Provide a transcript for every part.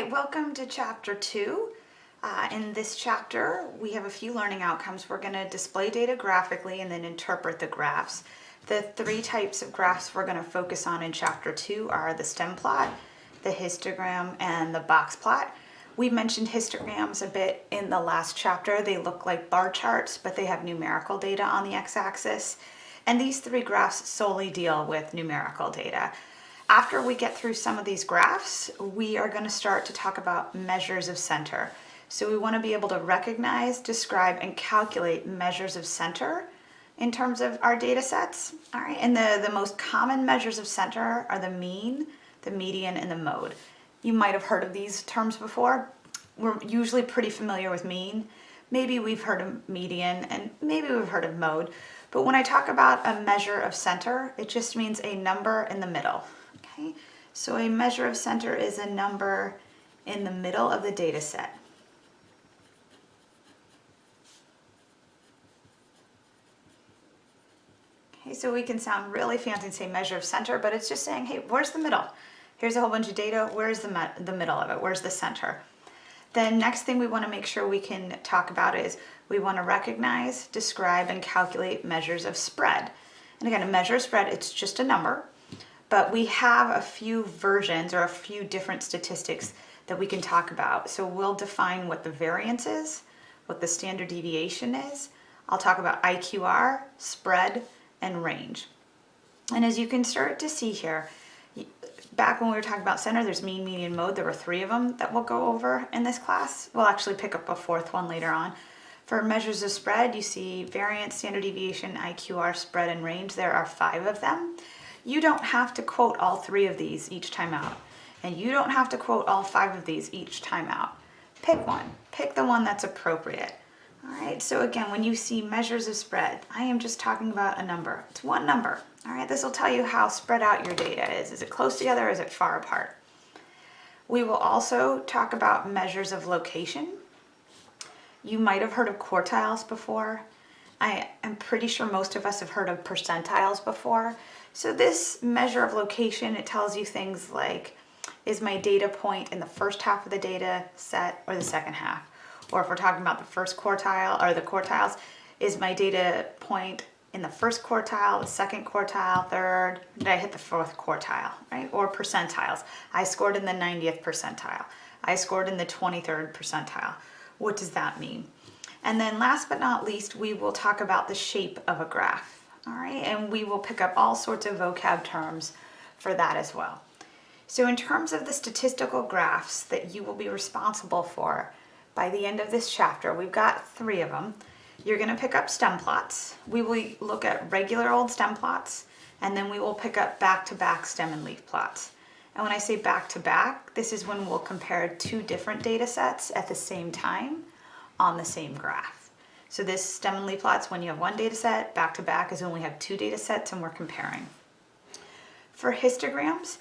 right, welcome to chapter two. Uh, in this chapter, we have a few learning outcomes. We're going to display data graphically and then interpret the graphs. The three types of graphs we're going to focus on in chapter two are the stem plot, the histogram, and the box plot. We mentioned histograms a bit in the last chapter. They look like bar charts, but they have numerical data on the x-axis. And these three graphs solely deal with numerical data. After we get through some of these graphs, we are going to start to talk about measures of center. So we want to be able to recognize, describe, and calculate measures of center in terms of our data sets. All right, and the, the most common measures of center are the mean, the median, and the mode. You might have heard of these terms before. We're usually pretty familiar with mean. Maybe we've heard of median, and maybe we've heard of mode. But when I talk about a measure of center, it just means a number in the middle. So a measure of center is a number in the middle of the data set. Okay, so we can sound really fancy and say measure of center, but it's just saying, hey, where's the middle? Here's a whole bunch of data, where's the, the middle of it? Where's the center? The next thing we want to make sure we can talk about is we want to recognize, describe, and calculate measures of spread. And again, a measure of spread, it's just a number but we have a few versions or a few different statistics that we can talk about. So we'll define what the variance is, what the standard deviation is. I'll talk about IQR, spread, and range. And as you can start to see here, back when we were talking about center, there's mean, median, mode. There were three of them that we'll go over in this class. We'll actually pick up a fourth one later on. For measures of spread, you see variance, standard deviation, IQR, spread, and range. There are five of them. You don't have to quote all three of these each time out. And you don't have to quote all five of these each time out. Pick one. Pick the one that's appropriate. All right, so again, when you see measures of spread, I am just talking about a number. It's one number. All right, this will tell you how spread out your data is. Is it close together is it far apart? We will also talk about measures of location. You might have heard of quartiles before. I am pretty sure most of us have heard of percentiles before. So this measure of location, it tells you things like, is my data point in the first half of the data set or the second half? Or if we're talking about the first quartile or the quartiles, is my data point in the first quartile, the second quartile, third, did I hit the fourth quartile, right? Or percentiles. I scored in the 90th percentile. I scored in the 23rd percentile. What does that mean? And then last but not least, we will talk about the shape of a graph all right? And we will pick up all sorts of vocab terms for that as well. So in terms of the statistical graphs that you will be responsible for by the end of this chapter, we've got three of them. You're gonna pick up stem plots. We will look at regular old stem plots, and then we will pick up back-to-back -back stem and leaf plots. And when I say back-to-back, -back, this is when we'll compare two different data sets at the same time on the same graph. So this stem and leaf plots, when you have one data set, back to back is when we have two data sets and we're comparing. For histograms,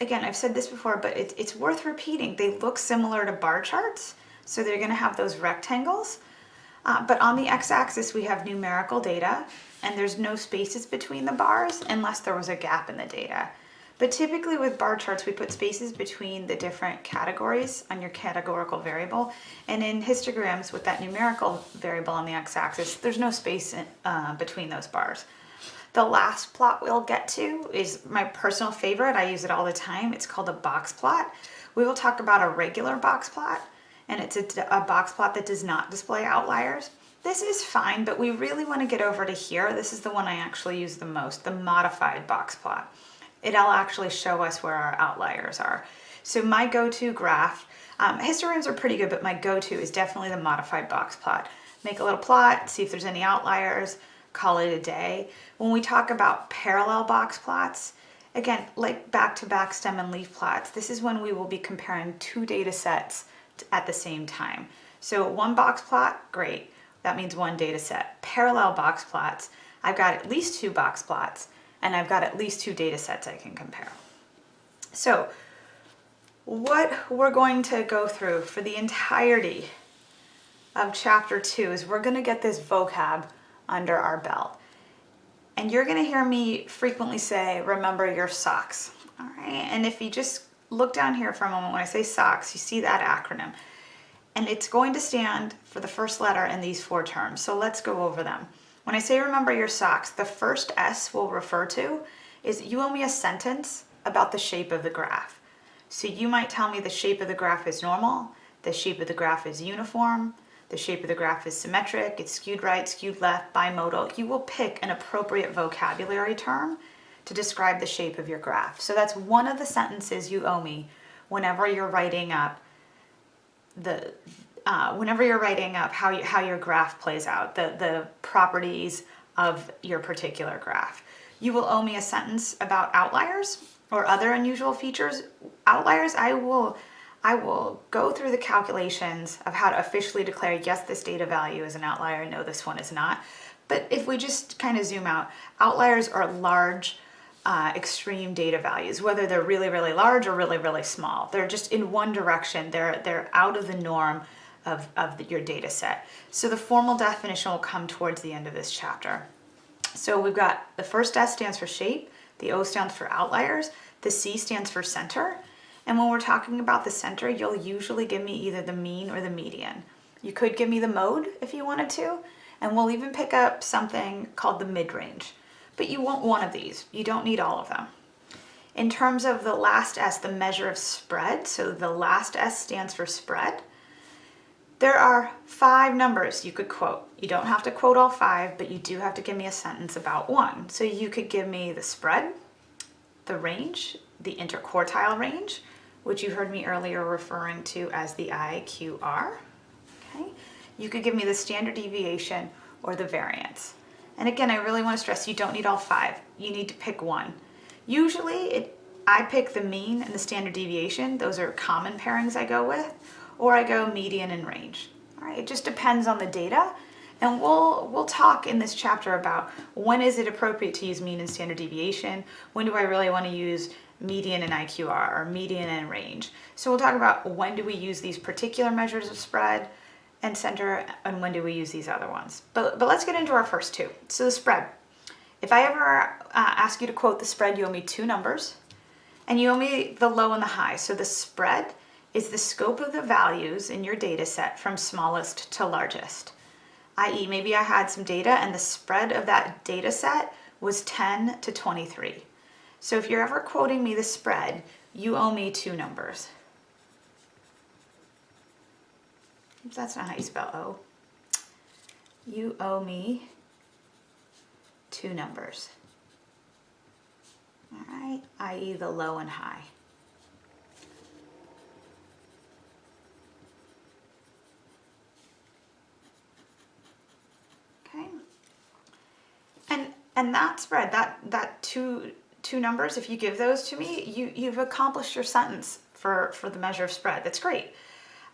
again, I've said this before, but it, it's worth repeating. They look similar to bar charts. So they're gonna have those rectangles. Uh, but on the x-axis, we have numerical data and there's no spaces between the bars unless there was a gap in the data. But typically with bar charts, we put spaces between the different categories on your categorical variable. And in histograms with that numerical variable on the x-axis, there's no space in, uh, between those bars. The last plot we'll get to is my personal favorite. I use it all the time. It's called a box plot. We will talk about a regular box plot, and it's a, a box plot that does not display outliers. This is fine, but we really want to get over to here. This is the one I actually use the most, the modified box plot it'll actually show us where our outliers are. So my go-to graph, um, histograms are pretty good, but my go-to is definitely the modified box plot. Make a little plot, see if there's any outliers, call it a day. When we talk about parallel box plots, again, like back-to-back -back stem and leaf plots, this is when we will be comparing two data sets at the same time. So one box plot, great. That means one data set. Parallel box plots, I've got at least two box plots and I've got at least two data sets I can compare. So what we're going to go through for the entirety of chapter two is we're going to get this vocab under our belt. And you're going to hear me frequently say, remember your socks. All right. And if you just look down here for a moment. When I say socks, you see that acronym. And it's going to stand for the first letter in these four terms. So let's go over them. When I say remember your socks, the first S we'll refer to is you owe me a sentence about the shape of the graph. So you might tell me the shape of the graph is normal, the shape of the graph is uniform, the shape of the graph is symmetric, it's skewed right, skewed left, bimodal. You will pick an appropriate vocabulary term to describe the shape of your graph. So that's one of the sentences you owe me whenever you're writing up the uh, whenever you're writing up how you, how your graph plays out, the the properties of your particular graph. You will owe me a sentence about outliers or other unusual features. Outliers, I will I will go through the calculations of how to officially declare, yes, this data value is an outlier, no, this one is not. But if we just kind of zoom out, outliers are large, uh, extreme data values, whether they're really, really large or really, really small. They're just in one direction. They're, they're out of the norm of, of the, your data set. So the formal definition will come towards the end of this chapter. So we've got the first S stands for shape, the O stands for outliers, the C stands for center, and when we're talking about the center, you'll usually give me either the mean or the median. You could give me the mode if you wanted to, and we'll even pick up something called the mid-range. But you want one of these. You don't need all of them. In terms of the last S, the measure of spread, so the last S stands for spread, there are five numbers you could quote. You don't have to quote all five, but you do have to give me a sentence about one. So you could give me the spread, the range, the interquartile range, which you heard me earlier referring to as the IQR. Okay, You could give me the standard deviation or the variance. And again, I really want to stress you don't need all five. You need to pick one. Usually it, I pick the mean and the standard deviation. Those are common pairings I go with, or I go median and range. All right, it just depends on the data. And we'll, we'll talk in this chapter about when is it appropriate to use mean and standard deviation? When do I really want to use median and IQR or median and range. So we'll talk about when do we use these particular measures of spread and center and when do we use these other ones. But, but let's get into our first two. So the spread. If I ever uh, ask you to quote the spread, you owe me two numbers and you owe me the low and the high. So the spread is the scope of the values in your data set from smallest to largest. I.e. maybe I had some data and the spread of that data set was 10 to 23. So if you're ever quoting me the spread, you owe me two numbers. That's not how you spell O. You owe me two numbers. All right, i.e. the low and high. Okay. And and that spread, that that two two numbers, if you give those to me, you, you've accomplished your sentence for, for the measure of spread. That's great.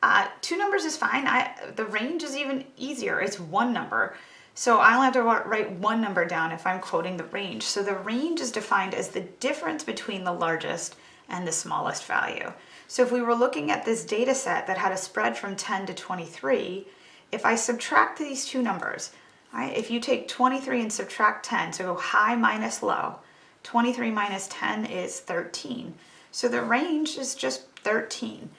Uh, two numbers is fine. I, the range is even easier. It's one number. So I only have to write one number down if I'm quoting the range. So the range is defined as the difference between the largest and the smallest value. So if we were looking at this data set that had a spread from 10 to 23, if I subtract these two numbers, right, if you take 23 and subtract 10, so go high minus low, 23 minus 10 is 13. So the range is just 13.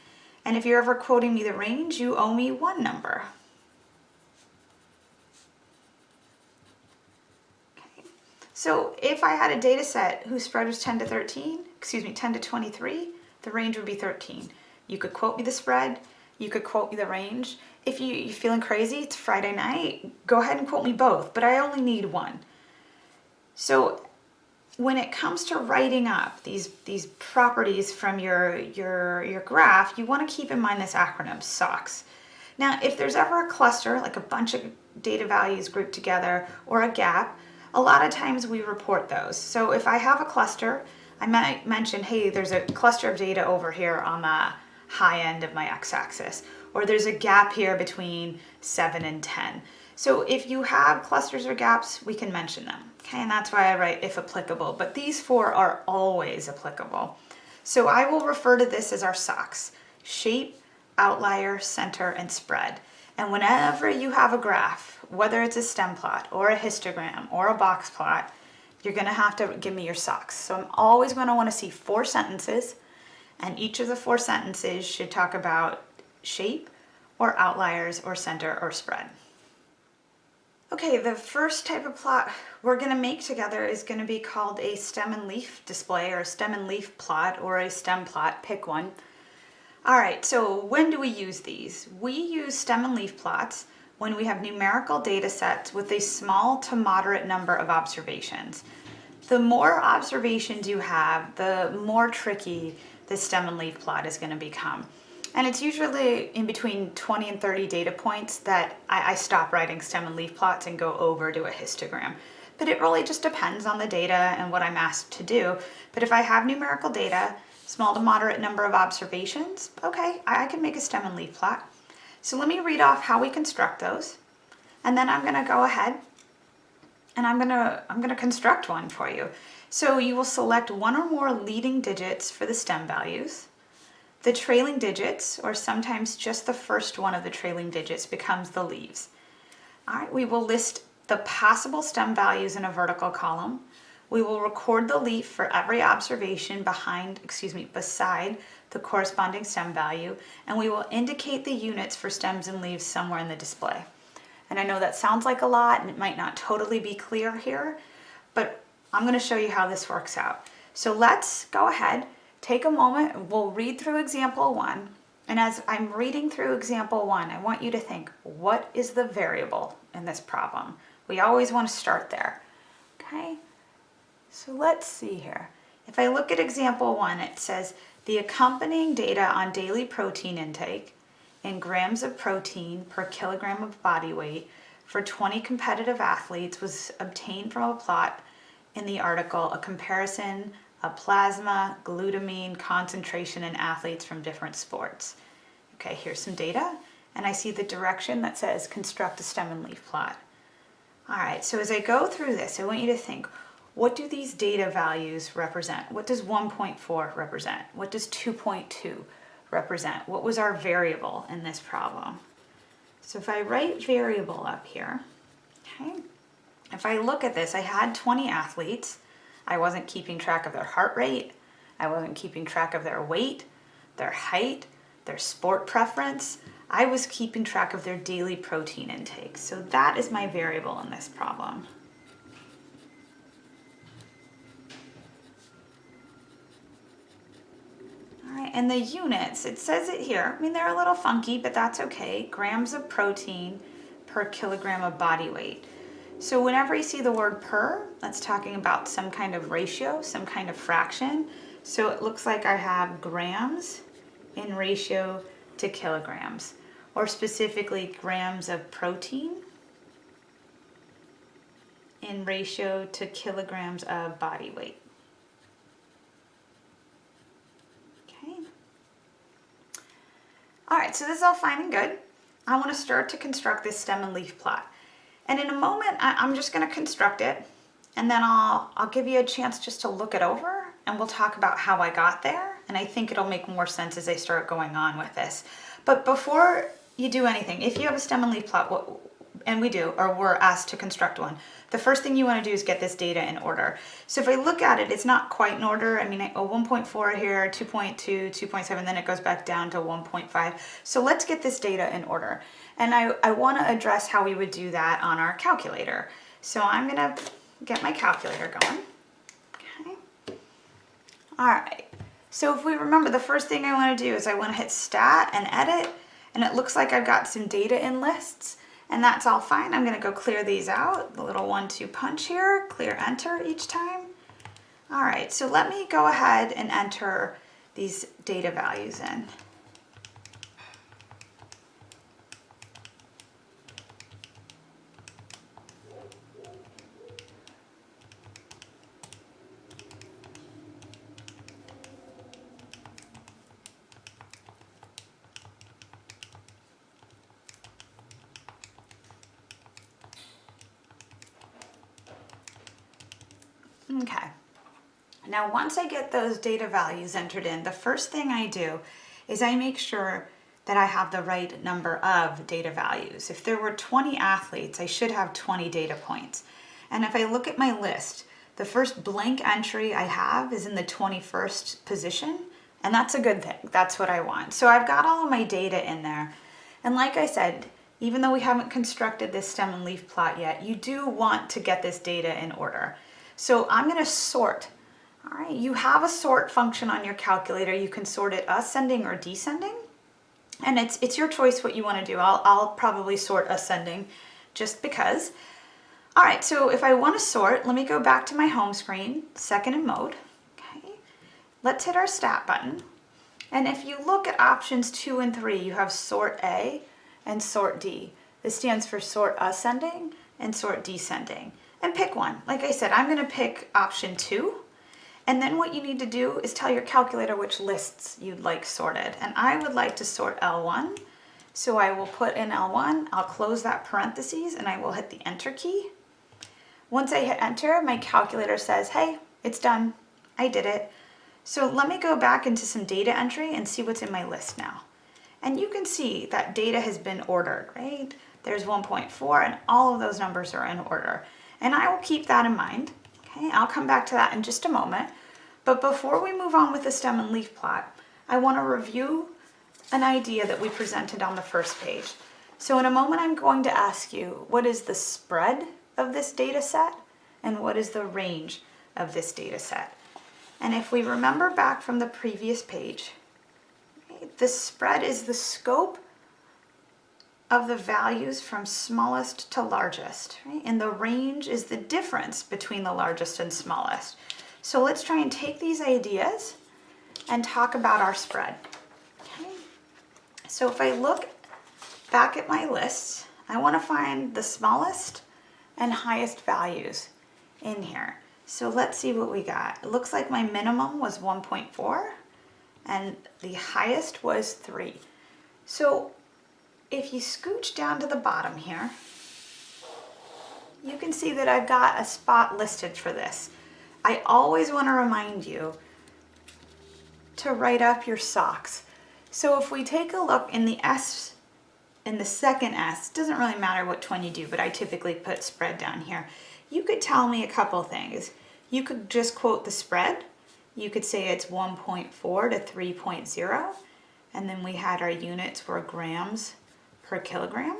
And if you're ever quoting me the range, you owe me one number. So if I had a data set whose spread was 10 to 13, excuse me, 10 to 23, the range would be 13. You could quote me the spread, you could quote me the range. If you, you're feeling crazy, it's Friday night, go ahead and quote me both, but I only need one. So when it comes to writing up these, these properties from your, your, your graph, you want to keep in mind this acronym, SOCS. Now, if there's ever a cluster, like a bunch of data values grouped together, or a gap, a lot of times we report those. So if I have a cluster, I might mention, hey, there's a cluster of data over here on the high end of my x-axis, or there's a gap here between 7 and 10. So if you have clusters or gaps, we can mention them. Okay, and that's why I write if applicable, but these four are always applicable. So I will refer to this as our socks, shape, outlier, center, and spread. And whenever you have a graph, whether it's a stem plot or a histogram or a box plot, you're gonna have to give me your socks. So I'm always gonna wanna see four sentences And each of the four sentences should talk about shape or outliers or center or spread. Okay, the first type of plot we're going to make together is going to be called a stem and leaf display or a stem and leaf plot or a stem plot, pick one. All right, so when do we use these? We use stem and leaf plots when we have numerical data sets with a small to moderate number of observations. The more observations you have, the more tricky the stem and leaf plot is going to become. And it's usually in between 20 and 30 data points that I, I, stop writing stem and leaf plots and go over to a histogram. But it really just depends on the data and what I'm asked to do. But if I have numerical data, small to moderate number of observations, okay, I, can make a stem and leaf plot. So let me read off how we construct those. And then I'm gonna go ahead and I'm gonna, I'm gonna construct one for you. So you will select one or more leading digits for the stem values. The trailing digits, or sometimes just the first one of the trailing digits, becomes the leaves. All right, we will list the possible stem values in a vertical column. We will record the leaf for every observation behind, excuse me, beside the corresponding stem value, and we will indicate the units for stems and leaves somewhere in the display. And I know that sounds like a lot and it might not totally be clear here, but I'm gonna show you how this works out. So let's go ahead take a moment, we'll read through example one. And as I'm reading through example one, I want you to think, what is the variable in this problem? We always want to start there, okay? So let's see here. If I look at example one, it says the accompanying data on daily protein intake in grams of protein per kilogram of body weight for 20 competitive athletes was obtained from a plot in the article, a comparison a plasma, glutamine concentration in athletes from different sports. Okay, here's some data, and I see the direction that says construct a stem and leaf plot. All right, so as I go through this, I want you to think, what do these data values represent? What does 1.4 represent? What does 2.2 represent? What was our variable in this problem? So if I write variable up here, okay, if I look at this, I had 20 athletes, I wasn't keeping track of their heart rate. I wasn't keeping track of their weight, their height, their sport preference. I was keeping track of their daily protein intake. So that is my variable in this problem. All right, and the units, it says it here. I mean, they're a little funky, but that's okay. Grams of protein per kilogram of body weight. So whenever you see the word per, that's talking about some kind of ratio, some kind of fraction. So it looks like I have grams in ratio to kilograms, or specifically grams of protein in ratio to kilograms of body weight. Okay. All right, so this is all fine and good. I want to start to construct this stem and leaf plot. And in a moment, I'm just gonna construct it and then I'll, I'll give you a chance just to look it over and we'll talk about how I got there. And I think it'll make more sense as I start going on with this. But before you do anything, if you have a stem and leaf plot, what, and we do, or we're asked to construct one, the first thing you want to do is get this data in order. So if I look at it, it's not quite in order. I mean, a 1.4 here, 2.2, 2.7, then it goes back down to 1.5. So let's get this data in order. And I, I want to address how we would do that on our calculator. So I'm going to get my calculator going. Okay. All right. So if we remember, the first thing I want to do is I want to hit stat and edit. And it looks like I've got some data in lists and that's all fine. I'm gonna go clear these out, the little one two punch here, clear enter each time. All right, so let me go ahead and enter these data values in. Okay. Now, once I get those data values entered in, the first thing I do is I make sure that I have the right number of data values. If there were 20 athletes, I should have 20 data points. And if I look at my list, the first blank entry I have is in the 21st position. And that's a good thing. That's what I want. So I've got all of my data in there. And like I said, even though we haven't constructed this stem and leaf plot yet, you do want to get this data in order. So I'm gonna sort. All right, you have a sort function on your calculator. You can sort it ascending or descending. And it's, it's your choice what you wanna do. I'll, I'll probably sort ascending just because. All right, so if I wanna sort, let me go back to my home screen, second in mode. Okay, let's hit our stat button. And if you look at options two and three, you have sort A and sort D. This stands for sort ascending and sort descending. And pick one. Like I said, I'm gonna pick option two. And then what you need to do is tell your calculator which lists you'd like sorted. And I would like to sort L1. So I will put in L1, I'll close that parentheses and I will hit the enter key. Once I hit enter, my calculator says, hey, it's done. I did it. So let me go back into some data entry and see what's in my list now. And you can see that data has been ordered, right? There's 1.4 and all of those numbers are in order. And I will keep that in mind. Okay, I'll come back to that in just a moment. But before we move on with the stem and leaf plot, I want to review an idea that we presented on the first page. So in a moment, I'm going to ask you, what is the spread of this data set and what is the range of this data set? And if we remember back from the previous page, the spread is the scope of the values from smallest to largest, right? And the range is the difference between the largest and smallest. So let's try and take these ideas and talk about our spread. Okay. So if I look back at my list, I want to find the smallest and highest values in here. So let's see what we got. It looks like my minimum was 1.4 and the highest was 3. So if you scooch down to the bottom here, you can see that I've got a spot listed for this. I always want to remind you to write up your socks. So if we take a look in the S, in the second S, doesn't really matter what one you do, but I typically put spread down here. You could tell me a couple things. You could just quote the spread. You could say it's 1.4 to 3.0. And then we had our units were grams per kilogram.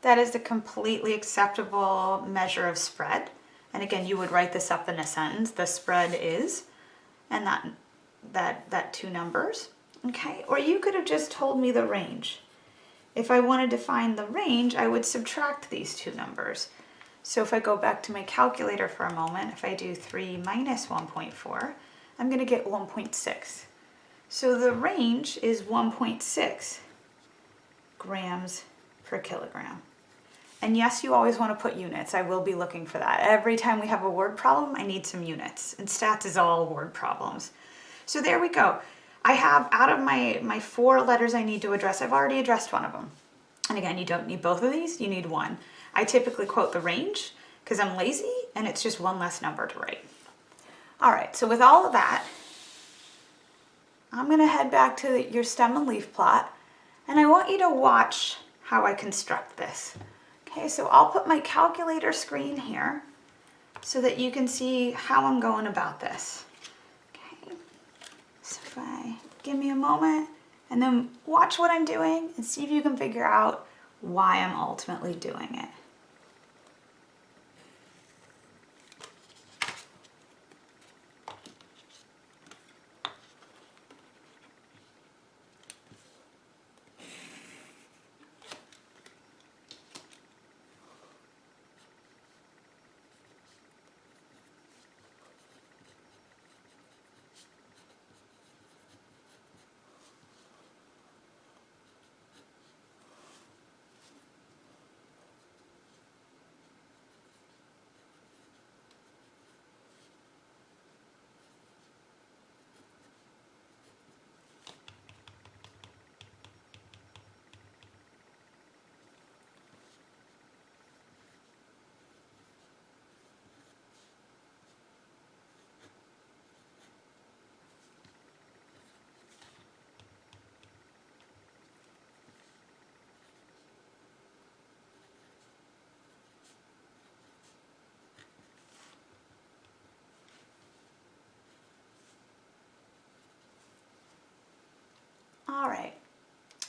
That is a completely acceptable measure of spread. And again, you would write this up in a sentence. The spread is, and that, that, that two numbers, okay? Or you could have just told me the range. If I wanted to find the range, I would subtract these two numbers. So if I go back to my calculator for a moment, if I do 3 minus 1.4, I'm going to get 1.6. So the range is 1.6 grams per kilogram. And yes, you always want to put units. I will be looking for that. Every time we have a word problem, I need some units. And stats is all word problems. So there we go. I have, out of my, my four letters I need to address, I've already addressed one of them. And again, you don't need both of these, you need one. I typically quote the range because I'm lazy and it's just one less number to write. All right, so with all of that, I'm gonna head back to your stem and leaf plot and I want you to watch how I construct this. Okay, so I'll put my calculator screen here so that you can see how I'm going about this. Okay, so if I give me a moment and then watch what I'm doing and see if you can figure out why I'm ultimately doing it.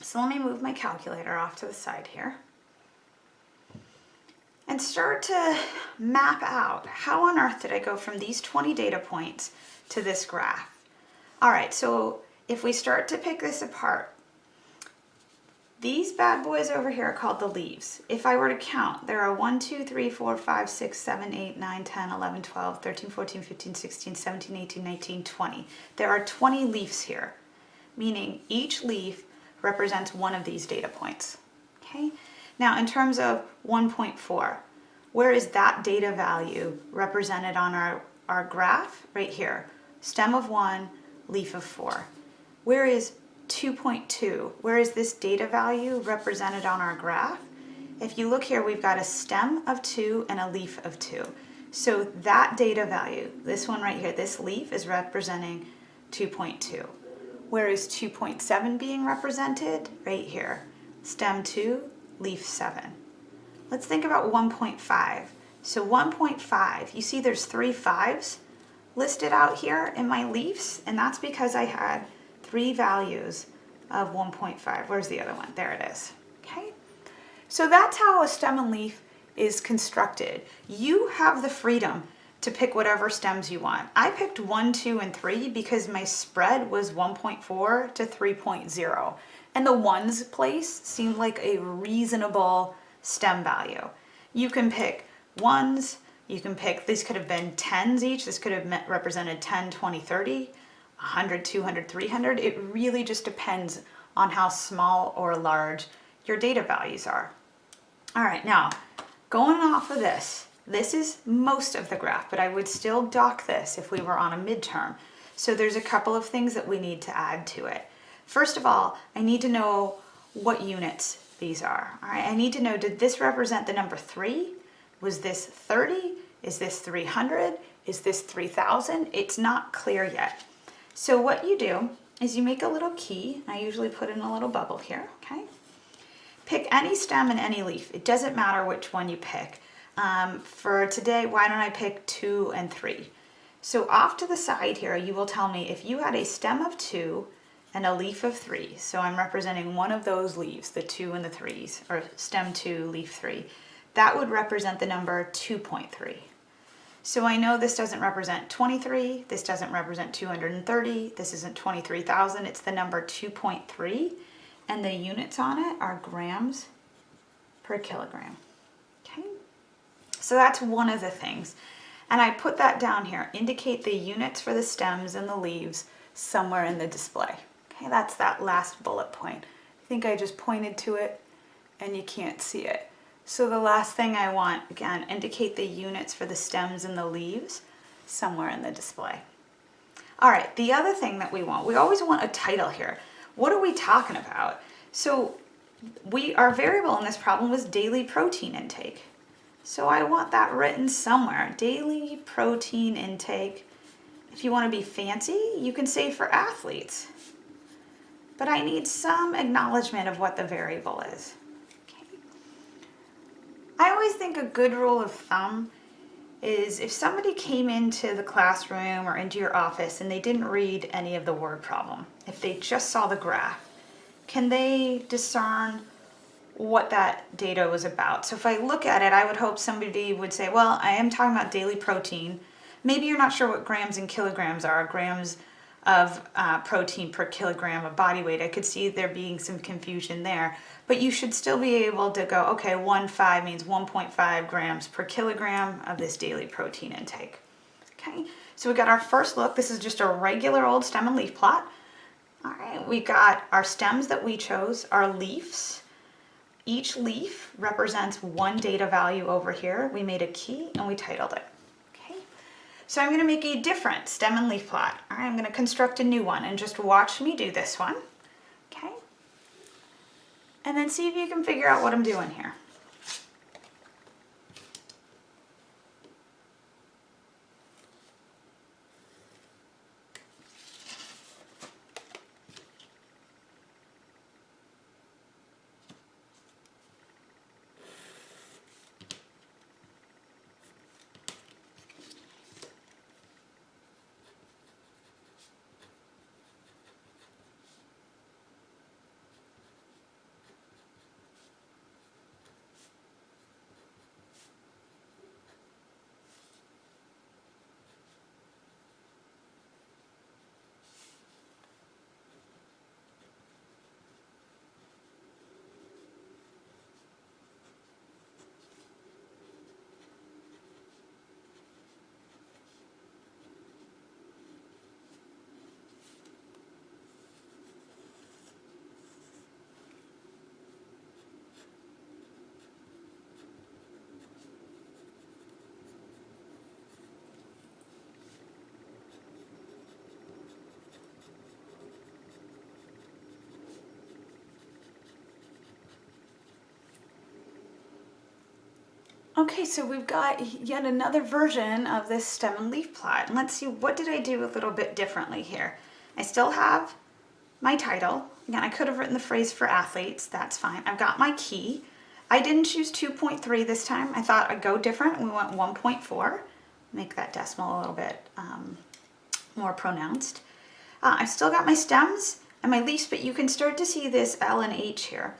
So let me move my calculator off to the side here and start to map out how on earth did I go from these 20 data points to this graph. All right, so if we start to pick this apart, these bad boys over here are called the leaves. If I were to count, there are 1, 2, 3, 4, 5, 6, 7, 8, 9, 10, 11, 12, 13, 14, 15, 16, 17, 18, 19, 20. There are 20 leaves here, meaning each leaf represents one of these data points. Okay. Now in terms of 1.4, where is that data value represented on our, our graph? Right here, stem of one, leaf of four. Where is 2.2? Where is this data value represented on our graph? If you look here, we've got a stem of two and a leaf of two. So that data value, this one right here, this leaf is representing 2.2. Where is 2.7 being represented? Right here, stem two, leaf seven. Let's think about 1.5. So 1.5, you see there's three fives listed out here in my leaves, and that's because I had three values of 1.5. Where's the other one? There it is. Okay, so that's how a stem and leaf is constructed. You have the freedom to pick whatever stems you want. I picked 1, 2, and 3 because my spread was 1.4 to 3.0 and the ones place seemed like a reasonable stem value. You can pick ones, you can pick, these could have been tens each, this could have represented 10, 20, 30, 100, 200, 300. It really just depends on how small or large your data values are. All right, now going off of this, this is most of the graph, but I would still dock this if we were on a midterm. So there's a couple of things that we need to add to it. First of all, I need to know what units these are. All right, I need to know, did this represent the number three? Was this 30? Is this 300? Is this 3000? It's not clear yet. So what you do is you make a little key. I usually put in a little bubble here, okay? Pick any stem and any leaf. It doesn't matter which one you pick. Um, for today, why don't I pick two and three? So off to the side here, you will tell me if you had a stem of two and a leaf of three. So I'm representing one of those leaves, the two and the threes, or stem two, leaf three. That would represent the number 2.3. So I know this doesn't represent 23, this doesn't represent 230, this isn't 23,000, it's the number 2.3, and the units on it are grams per kilogram. So that's one of the things. And I put that down here, indicate the units for the stems and the leaves somewhere in the display. Okay, that's that last bullet point. I think I just pointed to it and you can't see it. So the last thing I want, again, indicate the units for the stems and the leaves somewhere in the display. All right, the other thing that we want, we always want a title here. What are we talking about? So we, our variable in this problem was daily protein intake. So I want that written somewhere, daily protein intake. If you want to be fancy, you can say for athletes but I need some acknowledgement of what the variable is. Okay. I always think a good rule of thumb is if somebody came into the classroom or into your office and they didn't read any of the word problem, if they just saw the graph, can they discern what that data was about? So if I look at it, I would hope somebody would say, well, I am talking about daily protein. Maybe you're not sure what grams and kilograms are. Grams of uh, protein per kilogram of body weight. I could see there being some confusion there, but you should still be able to go, okay, 1.5 means 1.5 grams per kilogram of this daily protein intake. Okay, so we got our first look. This is just a regular old stem and leaf plot. All right, we got our stems that we chose, our leaves. Each leaf represents one data value over here. We made a key and we titled it. Okay. So I'm going to make a different stem and leaf plot. All right, I'm going to construct a new one and just watch me do this one. Okay. And then see if you can figure out what I'm doing here. Okay, so we've got yet another version of this stem and leaf plot. Let's see, what did I do a little bit differently here? I still have my title. Again, I could have written the phrase for athletes, that's fine. I've got my key. I didn't choose 2.3 this time. I thought I'd go different. We went 1.4. Make that decimal a little bit um, more pronounced. Uh, I've still got my stems and my leaves, but you can start to see this L and H here.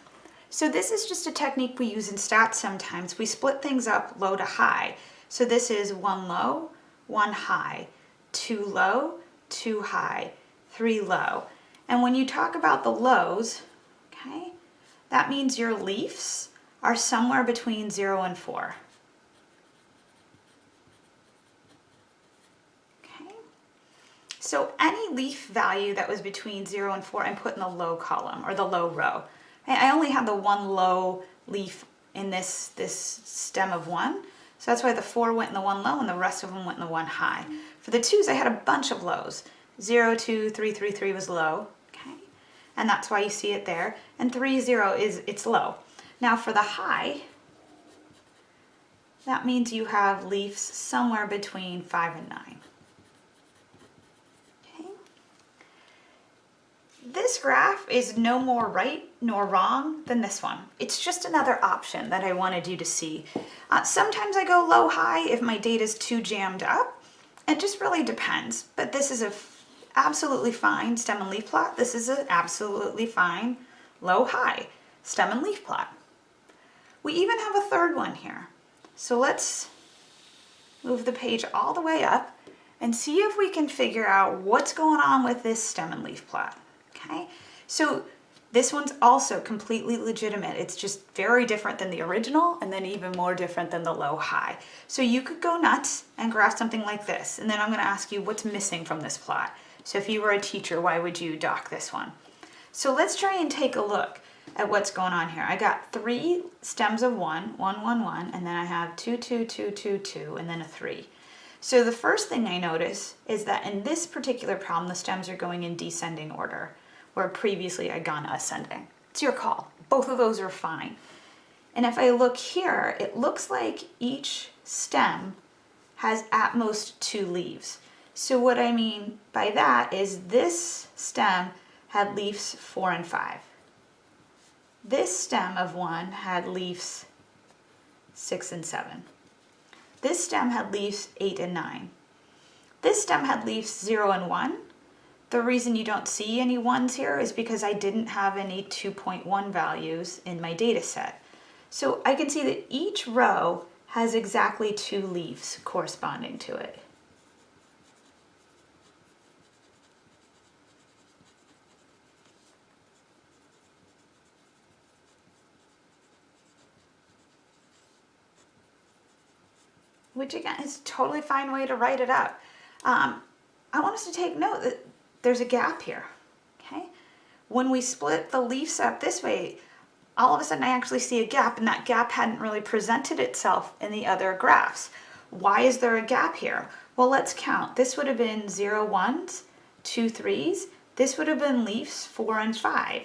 So this is just a technique we use in stats sometimes. We split things up low to high. So this is one low, one high, two low, two high, three low. And when you talk about the lows, okay, that means your leaves are somewhere between zero and four. Okay, so any leaf value that was between zero and four, I'm put in the low column or the low row. I only have the one low leaf in this, this stem of one. So that's why the four went in the one low and the rest of them went in the one high. For the twos, I had a bunch of lows. Zero, two, three, three, three was low, okay? And that's why you see it there. And three, zero is, it's low. Now for the high, that means you have leaves somewhere between five and nine. This graph is no more right nor wrong than this one. It's just another option that I wanted you to see. Uh, sometimes I go low high if my data is too jammed up. It just really depends, but this is a absolutely fine stem and leaf plot. This is an absolutely fine low high stem and leaf plot. We even have a third one here. So let's move the page all the way up and see if we can figure out what's going on with this stem and leaf plot okay? So this one's also completely legitimate. It's just very different than the original and then even more different than the low high. So you could go nuts and graph something like this. And then I'm gonna ask you what's missing from this plot. So if you were a teacher, why would you dock this one? So let's try and take a look at what's going on here. I got three stems of one, one, one, one, and then I have two, two, two, two, two, and then a three. So the first thing I notice is that in this particular problem, the stems are going in descending order where previously I'd gone ascending. It's your call. Both of those are fine. And if I look here, it looks like each stem has at most two leaves. So what I mean by that is this stem had leaves four and five. This stem of one had leaves six and seven. This stem had leaves eight and nine. This stem had leaves zero and one, the reason you don't see any ones here is because I didn't have any 2.1 values in my data set. So I can see that each row has exactly two leaves corresponding to it. which again is a totally fine way to write it up. Um, I want us to take note that there's a gap here, okay? When we split the leaves up this way, all of a sudden I actually see a gap and that gap hadn't really presented itself in the other graphs. Why is there a gap here? Well, let's count. This would have been zero ones, two threes. This would have been leaves four and five.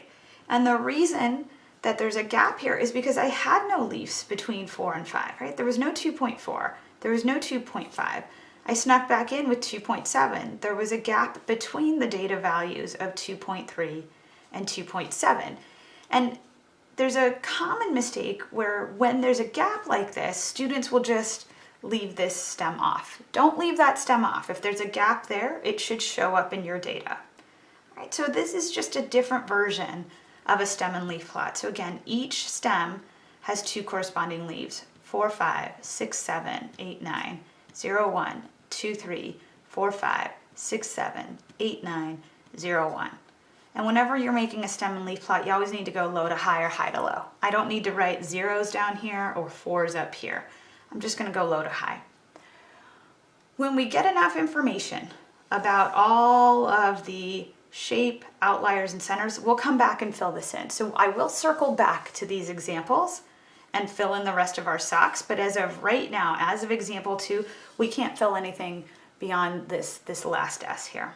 And the reason that there's a gap here is because I had no leaves between four and five, right? There was no 2.4, there was no 2.5. I snuck back in with 2.7. There was a gap between the data values of 2.3 and 2.7. And there's a common mistake where when there's a gap like this, students will just leave this stem off. Don't leave that stem off. If there's a gap there, it should show up in your data. All right, so this is just a different version of a stem and leaf plot. So again, each stem has two corresponding leaves, 4, 5, 6, 7, 8, 9, 0, 1, 2, 3, 4, 5, 6, 7, 8, 9, 0, 1. And whenever you're making a stem and leaf plot, you always need to go low to high or high to low. I don't need to write zeros down here or fours up here. I'm just gonna go low to high. When we get enough information about all of the shape, outliers, and centers, we'll come back and fill this in. So I will circle back to these examples and fill in the rest of our SOCS. But as of right now, as of example two, we can't fill anything beyond this, this last S here.